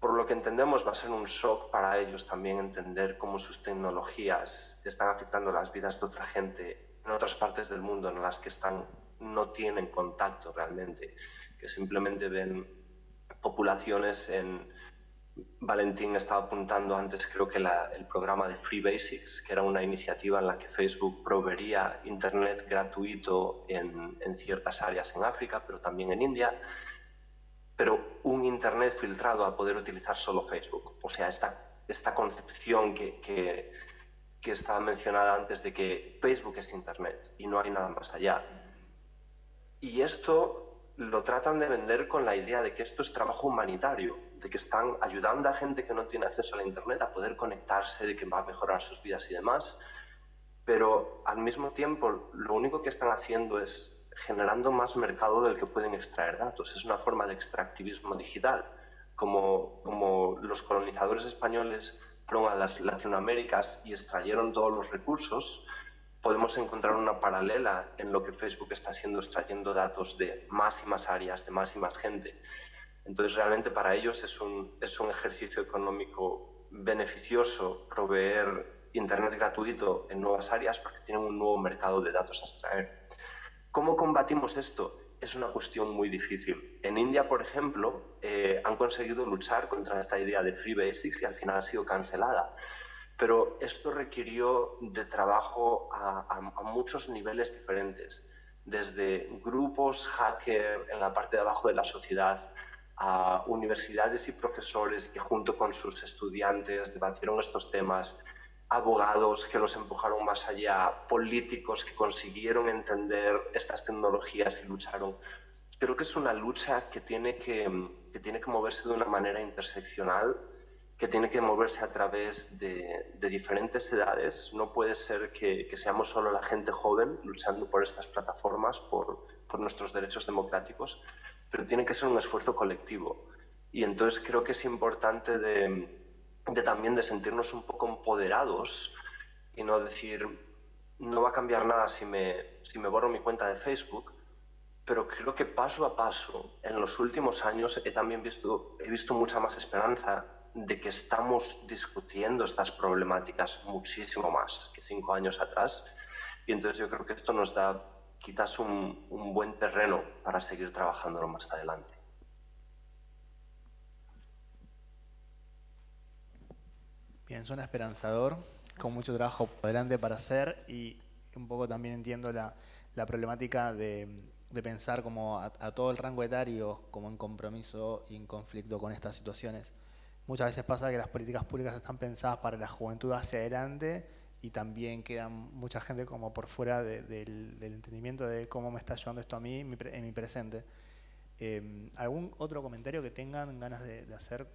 por lo que entendemos, va a ser un shock para ellos también entender cómo sus tecnologías están afectando las vidas de otra gente en otras partes del mundo en las que están, no tienen contacto realmente, que simplemente ven poblaciones en, Valentín estaba apuntando antes, creo que el programa de Free Basics, que era una iniciativa en la que Facebook proveería Internet gratuito en, ciertas áreas en África, pero también en India, pero un Internet filtrado a poder utilizar solo Facebook. O sea, esta, esta concepción que, que, que estaba mencionada antes de que Facebook es Internet y no hay nada más allá. Y esto lo tratan de vender con la idea de que esto es trabajo humanitario, de que están ayudando a gente que no tiene acceso a la Internet a poder conectarse, de que va a mejorar sus vidas y demás, pero al mismo tiempo lo único que están haciendo es generando más mercado del que pueden extraer datos. Es una forma de extractivismo digital, como, como los colonizadores españoles fueron a las Latinoaméricas y extrayeron todos los recursos, podemos encontrar una paralela en lo que Facebook está haciendo, extrayendo datos de más y más áreas, de más y más gente. Entonces, realmente para ellos es un, ejercicio económico beneficioso proveer Internet gratuito en nuevas áreas porque tienen un nuevo mercado de datos a extraer. ¿Cómo combatimos esto? Es una cuestión muy difícil. En India, por ejemplo, eh, han conseguido luchar contra esta idea de Free Basics y al final ha sido cancelada pero esto requirió de trabajo a, muchos niveles diferentes, desde grupos hacker en la parte de abajo de la sociedad, a universidades y profesores que junto con sus estudiantes debatieron estos temas, abogados que los empujaron más allá, políticos que consiguieron entender estas tecnologías y lucharon. Creo que es una lucha que tiene que, que tiene que moverse de una manera interseccional que tiene que moverse a través de, diferentes edades. No puede ser que, seamos solo la gente joven luchando por estas plataformas, por, nuestros derechos democráticos, pero tiene que ser un esfuerzo colectivo. Y entonces creo que es importante de, también de sentirnos un poco empoderados y no decir, no va a cambiar nada si me, si me borro mi cuenta de Facebook, pero creo que paso a paso, en los últimos años he también visto, he visto mucha más esperanza de que estamos discutiendo estas problemáticas muchísimo más que cinco años atrás. Y entonces yo creo que esto nos da quizás un, buen terreno para seguir trabajándolo más adelante. Bien, suena esperanzador, con mucho trabajo por delante para hacer y un poco también entiendo la, problemática de, pensar como a, a, todo el rango etario como en compromiso y en conflicto con estas situaciones. Muchas veces pasa que las políticas públicas están pensadas para la juventud hacia adelante y también queda mucha gente como por fuera del, entendimiento de cómo me está ayudando esto a mí en mi, presente. Eh, ¿Algún otro comentario que tengan ganas de hacer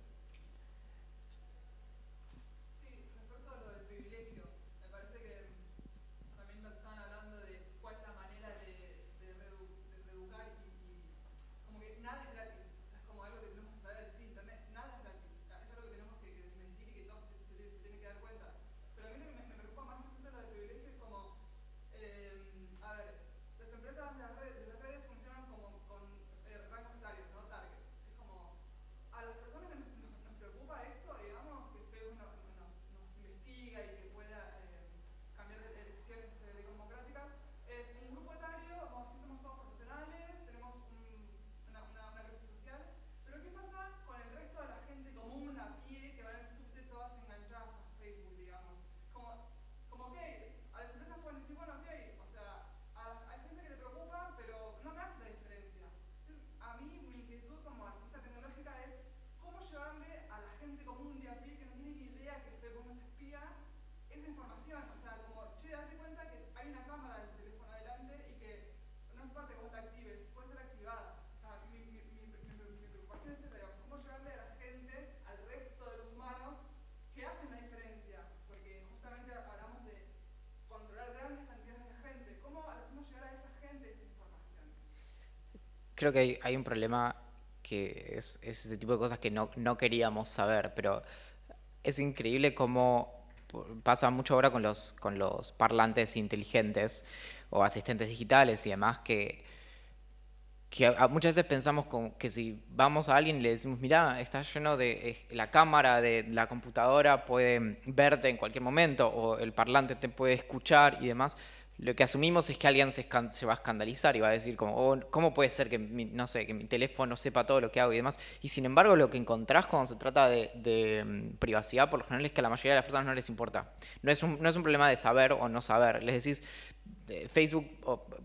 creo que hay, un problema que es, ese tipo de cosas que no, queríamos saber, pero es increíble cómo pasa mucho ahora con los, con los parlantes inteligentes o asistentes digitales y demás que, que muchas veces pensamos que si vamos a alguien y le decimos, mira, está lleno de, la cámara de la computadora puede verte en cualquier momento o el parlante te puede escuchar y demás, lo que asumimos es que alguien se, va a escandalizar y va a decir como, oh, ¿cómo puede ser que mi, no sé, que mi teléfono sepa todo lo que hago y demás? Y sin embargo lo que encontrás cuando se trata de, mm, privacidad por lo general es que a la mayoría de las personas no les importa. No es un, no es un problema de saber o no saber. Les decís, Facebook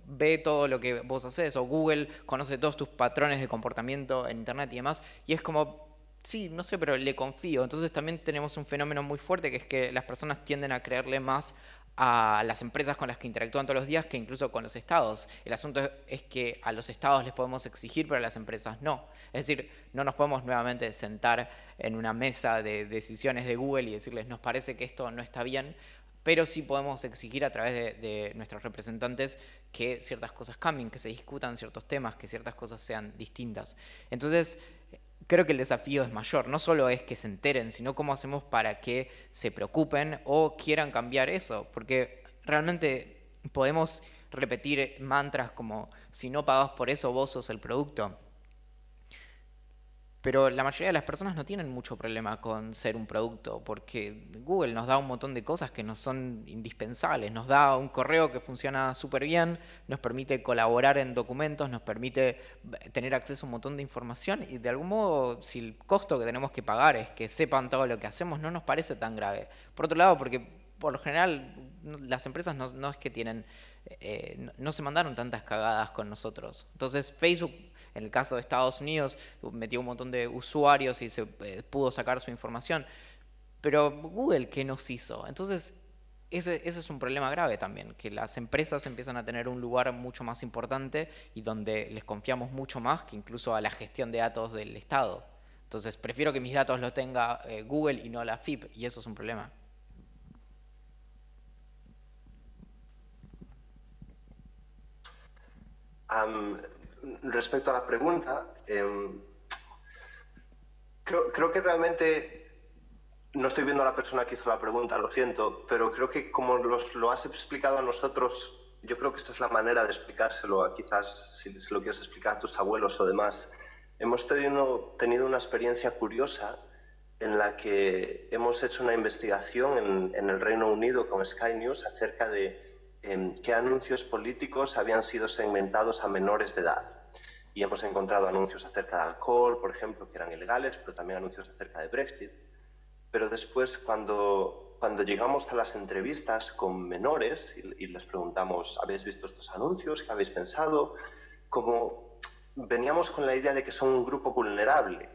ve todo lo que vos haces o Google conoce todos tus patrones de comportamiento en Internet y demás. Y es como, sí, no sé, pero le confío. Entonces también tenemos un fenómeno muy fuerte que es que las personas tienden a creerle más a las empresas con las que interactúan todos los días que incluso con los estados. El asunto es que a los estados les podemos exigir, pero a las empresas no. Es decir, no nos podemos nuevamente sentar en una mesa de decisiones de Google y decirles nos parece que esto no está bien, pero sí podemos exigir a través de, nuestros representantes que ciertas cosas cambien, que se discutan ciertos temas, que ciertas cosas sean distintas. Entonces, creo que el desafío es mayor. No solo es que se enteren, sino cómo hacemos para que se preocupen o quieran cambiar eso. Porque realmente podemos repetir mantras como si no pagas por eso, vos sos el producto. Pero la mayoría de las personas no tienen mucho problema con ser un producto, porque Google nos da un montón de cosas que no son indispensables. Nos da un correo que funciona súper bien, nos permite colaborar en documentos, nos permite tener acceso a un montón de información y de algún modo, si el costo que tenemos que pagar es que sepan todo lo que hacemos, no nos parece tan grave. Por otro lado, porque por lo general las empresas no, es que tienen, eh, no se mandaron tantas cagadas con nosotros. Entonces Facebook en el caso de Estados Unidos, metió un montón de usuarios y se eh, pudo sacar su información. Pero Google, ¿qué nos hizo? Entonces, ese, es un problema grave también, que las empresas empiezan a tener un lugar mucho más importante y donde les confiamos mucho más que incluso a la gestión de datos del Estado. Entonces prefiero que mis datos los tenga eh, Google y no la FIP, y eso es un problema. Respecto a la pregunta, em, creo, que realmente no estoy viendo a la persona que hizo la pregunta, lo siento, pero creo que como lo has explicado a nosotros, yo creo que esta es la manera de explicárselo, quizás si lo quieres explicar a tus abuelos o demás. Hemos tenido, tenido una experiencia curiosa en la que hemos hecho una investigación en, en el Reino Unido con Sky News acerca de qué anuncios políticos habían sido segmentados a menores de edad. Y hemos encontrado anuncios acerca de alcohol, por ejemplo, que eran ilegales, pero también anuncios acerca de Brexit. Pero después, cuando, cuando llegamos a las entrevistas con menores y, les preguntamos, ¿habéis visto estos anuncios? ¿Qué habéis pensado? Como veníamos con la idea de que son un grupo vulnerable.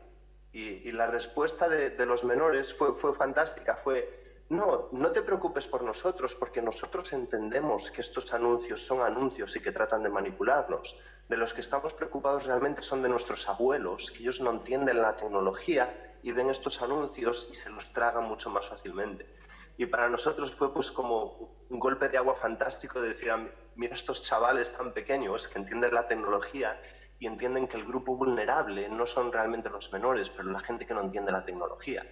Y, la respuesta de, de, los menores fue, fue fantástica. Fue, no, no te preocupes por nosotros, porque nosotros entendemos que estos anuncios son anuncios y que tratan de manipularnos. De los que estamos preocupados realmente son de nuestros abuelos, que ellos no entienden la tecnología y ven estos anuncios y se los tragan mucho más fácilmente. Y para nosotros fue pues como un golpe de agua fantástico de decir, ah, mira estos chavales tan pequeños que entienden la tecnología y entienden que el grupo vulnerable no son realmente los menores, pero la gente que no entiende la tecnología.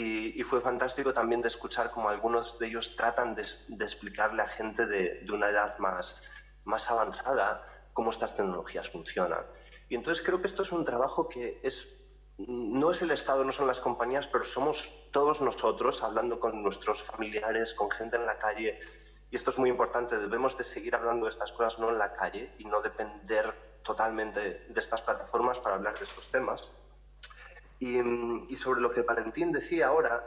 Y, fue fantástico también de escuchar cómo algunos de ellos tratan de, explicarle a gente de, una edad más, más avanzada cómo estas tecnologías funcionan. Y entonces creo que esto es un trabajo que es, no es el Estado, no son las compañías, pero somos todos nosotros hablando con nuestros familiares, con gente en la calle. Y esto es muy importante, debemos de seguir hablando de estas cosas no en la calle y no depender totalmente de estas plataformas para hablar de estos temas. Y, sobre lo que Valentín decía ahora,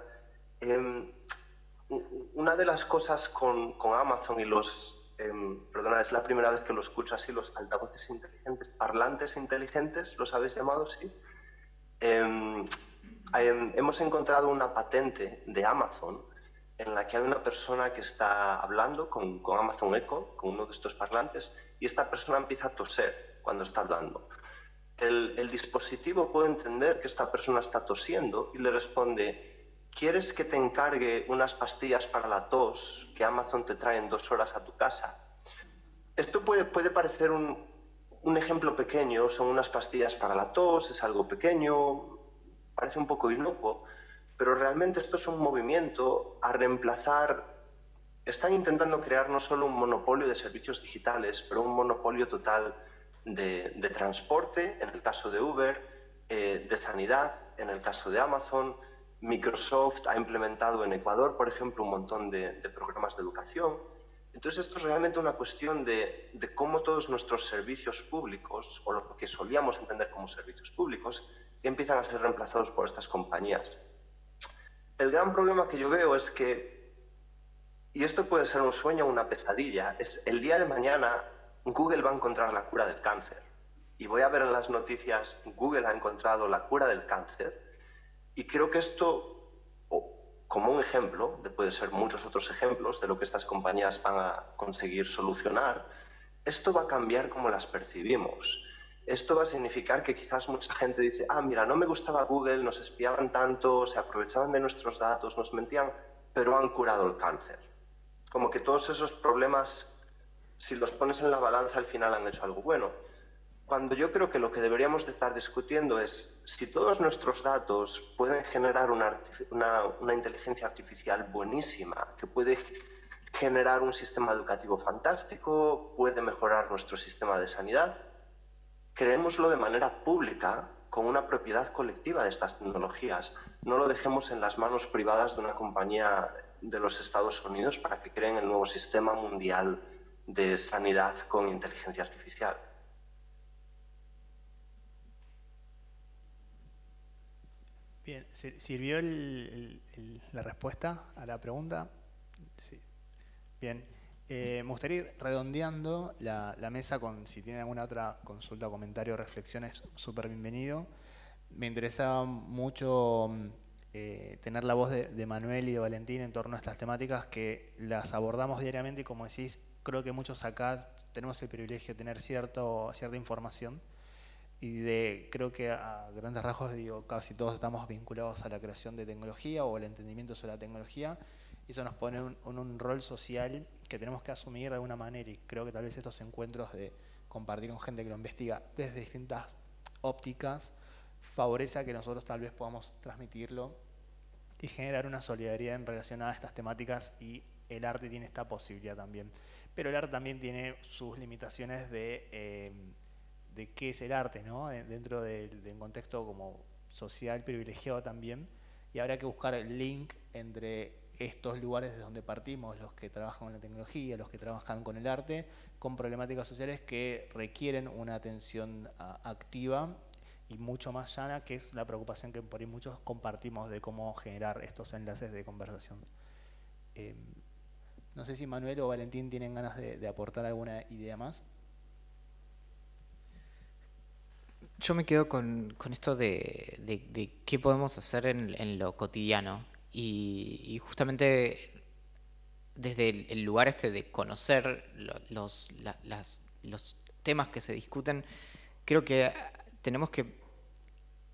em, una de las cosas con, Amazon y los, em, perdona, es la primera vez que lo escucho así, los altavoces inteligentes, parlantes inteligentes, ¿los habéis llamado? Sí. Em, hemos encontrado una patente de Amazon en la que hay una persona que está hablando con, con Amazon Echo, con uno de estos parlantes, y esta persona empieza a toser cuando está hablando el, dispositivo puede entender que esta persona está tosiendo y le responde, ¿quieres que te encargue unas pastillas para la tos que Amazon te trae en dos horas a tu casa? Esto puede, parecer un, un ejemplo pequeño, son unas pastillas para la tos, es algo pequeño, parece un poco inocuo, pero realmente esto es un movimiento a reemplazar, están intentando crear no solo un monopolio de servicios digitales, pero un monopolio total de, transporte, en el caso de Uber, eh, de sanidad, en el caso de Amazon. Microsoft ha implementado en Ecuador, por ejemplo, un montón de, programas de educación. Entonces, esto es realmente una cuestión de, cómo todos nuestros servicios públicos, o lo que solíamos entender como servicios públicos, empiezan a ser reemplazados por estas compañías. El gran problema que yo veo es que, y esto puede ser un sueño o una pesadilla, es el día de mañana Google va a encontrar la cura del cáncer. Y voy a ver en las noticias, Google ha encontrado la cura del cáncer. Y creo que esto, como un ejemplo, de puede ser muchos otros ejemplos de lo que estas compañías van a conseguir solucionar, esto va a cambiar cómo las percibimos. Esto va a significar que quizás mucha gente dice, ah, mira, no me gustaba Google, nos espiaban tanto, se aprovechaban de nuestros datos, nos mentían, pero han curado el cáncer. Como que todos esos problemas si los pones en la balanza al final han hecho algo bueno. Cuando yo creo que lo que deberíamos de estar discutiendo es si todos nuestros datos pueden generar una, una, inteligencia artificial buenísima, que puede generar un sistema educativo fantástico, puede mejorar nuestro sistema de sanidad, creémoslo de manera pública, con una propiedad colectiva de estas tecnologías. No lo dejemos en las manos privadas de una compañía de los Estados Unidos para que creen el nuevo sistema mundial de sanidad con inteligencia artificial. Bien, ¿sirvió la respuesta a la pregunta? Sí. Bien, eh, me gustaría ir redondeando la, mesa con si tiene alguna otra consulta, comentario, reflexiones, súper bienvenido. Me interesaba mucho eh, tener la voz de, Manuel y de Valentín en torno a estas temáticas que las abordamos diariamente y como decís, creo que muchos acá tenemos el privilegio de tener cierto, cierta información. y de, creo que a grandes rasgos, digo, casi todos estamos vinculados a la creación de tecnología o el entendimiento sobre la tecnología, y eso nos pone en un, rol social que tenemos que asumir de alguna manera, y creo que tal vez estos encuentros de compartir con gente que lo investiga desde distintas ópticas, favorece a que nosotros tal vez podamos transmitirlo y generar una solidaridad en relación a estas temáticas y el arte tiene esta posibilidad también. Pero el arte también tiene sus limitaciones de, eh, de qué es el arte, ¿no? dentro del, un contexto como social privilegiado también, y habrá que buscar el link entre estos lugares de donde partimos, los que trabajan con la tecnología, los que trabajan con el arte, con problemáticas sociales que requieren una atención activa y mucho más llana, que es la preocupación que por ahí muchos compartimos de cómo generar estos enlaces de conversación. Em, no sé si Manuel o Valentín tienen ganas de, aportar alguna idea más. Yo me quedo con, esto de, qué podemos hacer en, lo cotidiano y, justamente desde el, lugar este de conocer los, los temas que se discuten, creo que tenemos que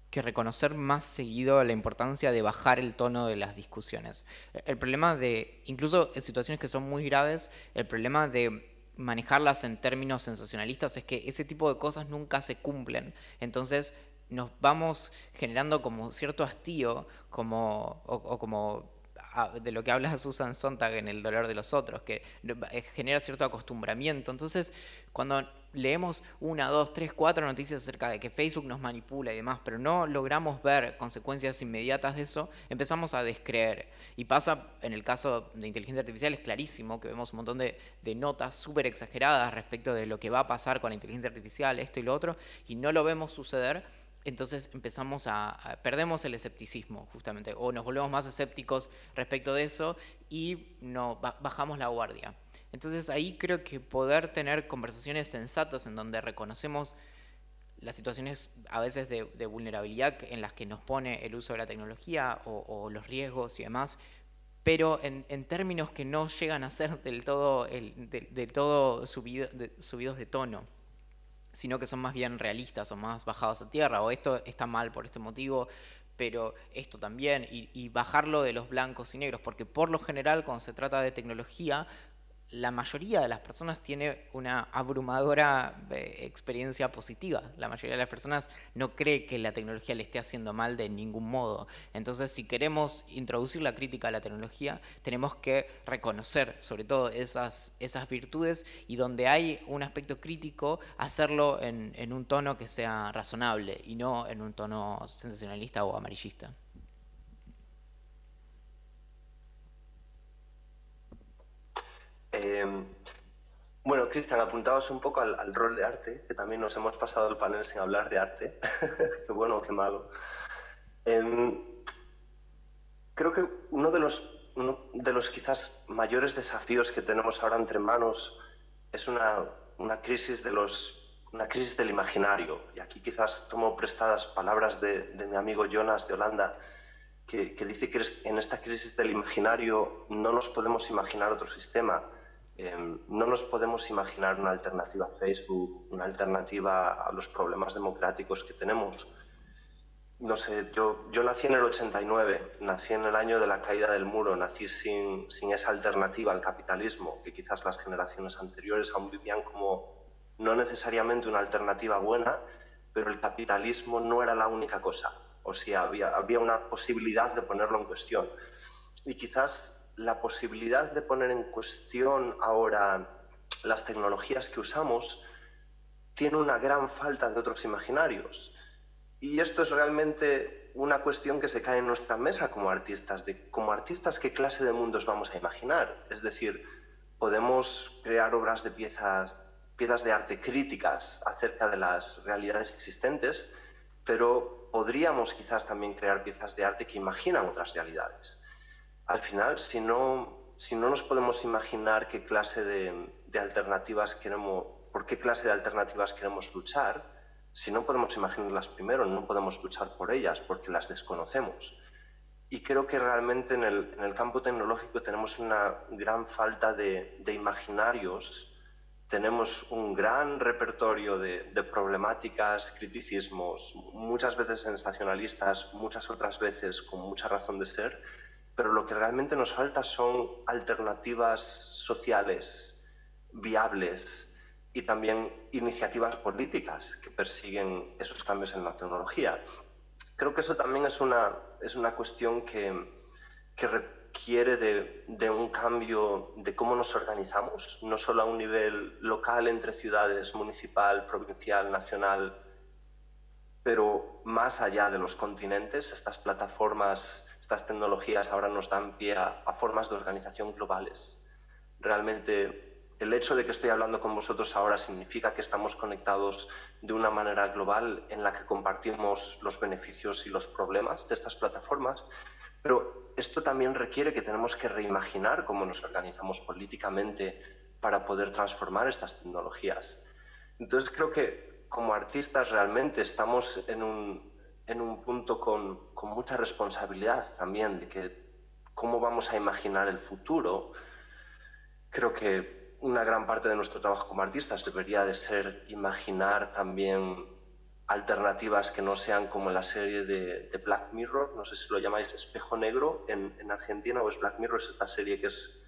que reconocer más seguido la importancia de bajar el tono de las discusiones. El problema de, incluso en situaciones que son muy graves, el problema de manejarlas en términos sensacionalistas es que ese tipo de cosas nunca se cumplen. Entonces nos vamos generando como cierto hastío como, o como de lo que habla Susan Sontag en El dolor de los otros, que eh, genera cierto acostumbramiento. Entonces, cuando leemos una, dos, tres, cuatro noticias acerca de que Facebook nos manipula y demás, pero no logramos ver consecuencias inmediatas de eso, empezamos a descreer. Y pasa en el caso de inteligencia artificial, es clarísimo que vemos un montón de, de notas súper exageradas respecto de lo que va a pasar con la inteligencia artificial, esto y lo otro, y no lo vemos suceder entonces empezamos a, perdemos el escepticismo justamente, o nos volvemos más escépticos respecto de eso y no, bajamos la guardia. Entonces ahí creo que poder tener conversaciones sensatas en donde reconocemos las situaciones a veces de, vulnerabilidad en las que nos pone el uso de la tecnología o, los riesgos y demás, pero en, términos que no llegan a ser del, todo subidos de tono sino que son más bien realistas o más bajados a tierra, o esto está mal por este motivo, pero esto también, y, y, bajarlo de los blancos y negros, porque por lo general cuando se trata de tecnología la mayoría de las personas tiene una abrumadora eh, experiencia positiva. La mayoría de las personas no cree que la tecnología le esté haciendo mal de ningún modo. Entonces, si queremos introducir la crítica a la tecnología, tenemos que reconocer sobre todo esas, esas virtudes y donde hay un aspecto crítico, hacerlo en, en un tono que sea razonable y no en un tono sensacionalista o amarillista. Em, bueno, Cristian, apuntabas un poco al, rol de arte, que también nos hemos pasado el panel sin hablar de arte. qué bueno, qué malo. Em, creo que uno de los, de los quizás mayores desafíos que tenemos ahora entre manos es una, una crisis de los una crisis del imaginario. Y aquí quizás tomo prestadas palabras de, mi amigo Jonas de Holanda, que, dice que en esta crisis del imaginario no nos podemos imaginar otro sistema, Em, no nos podemos imaginar una alternativa a Facebook, una alternativa a los problemas democráticos que tenemos. No sé, yo, yo nací en el 89, nací en el año de la caída del muro, nací sin, sin esa alternativa al capitalismo, que quizás las generaciones anteriores aún vivían como no necesariamente una alternativa buena, pero el capitalismo no era la única cosa. O sea, había, había una posibilidad de ponerlo en cuestión. Y quizás la posibilidad de poner en cuestión ahora las tecnologías que usamos tiene una gran falta de otros imaginarios. Y esto es realmente una cuestión que se cae en nuestra mesa como artistas, de como artistas qué clase de mundos vamos a imaginar. Es decir, podemos crear obras de piezas, piezas de arte críticas acerca de las realidades existentes, pero podríamos quizás también crear piezas de arte que imaginan otras realidades al final, si no, nos podemos imaginar qué clase de, alternativas queremos, por qué clase de alternativas queremos luchar, si no podemos imaginarlas primero, no podemos luchar por ellas porque las desconocemos. Y creo que realmente en el, campo tecnológico tenemos una gran falta de, imaginarios tenemos un gran repertorio de, problemáticas, criticismos, muchas veces sensacionalistas, muchas otras veces con mucha razón de ser, pero lo que realmente nos falta son alternativas sociales viables y también iniciativas políticas que persiguen esos cambios en la tecnología. Creo que eso también es una, es una cuestión que, que requiere de, de, un cambio de cómo nos organizamos, no solo a un nivel local entre ciudades, municipal, provincial, nacional, pero más allá de los continentes, estas plataformas, estas tecnologías ahora nos dan pie a, a formas de organización globales. Realmente el hecho de que estoy hablando con vosotros ahora significa que estamos conectados de una manera global en la que compartimos los beneficios y los problemas de estas plataformas, pero esto también requiere que tenemos que reimaginar cómo nos organizamos políticamente para poder transformar estas tecnologías. Entonces creo que como artistas realmente estamos en un, en un punto con, con mucha responsabilidad también de que cómo vamos a imaginar el futuro. Creo que una gran parte de nuestro trabajo como artistas debería de ser imaginar también alternativas que no sean como la serie de, Black Mirror, no sé si lo llamáis espejo negro en, en, Argentina o es Black Mirror, es esta serie que es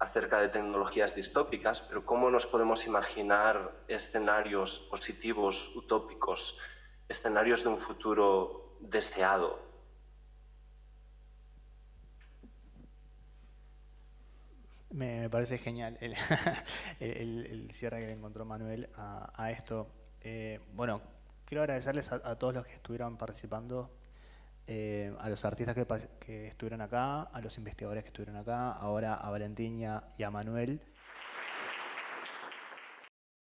acerca de tecnologías distópicas, pero cómo nos podemos imaginar escenarios positivos, utópicos, escenarios de un futuro deseado, Me, parece genial el, cierre que le encontró Manuel a, esto. Eh, bueno, quiero agradecerles a, todos los que estuvieron participando, eh, a los artistas que, que, estuvieron acá, a los investigadores que estuvieron acá, ahora a Valentina y a Manuel.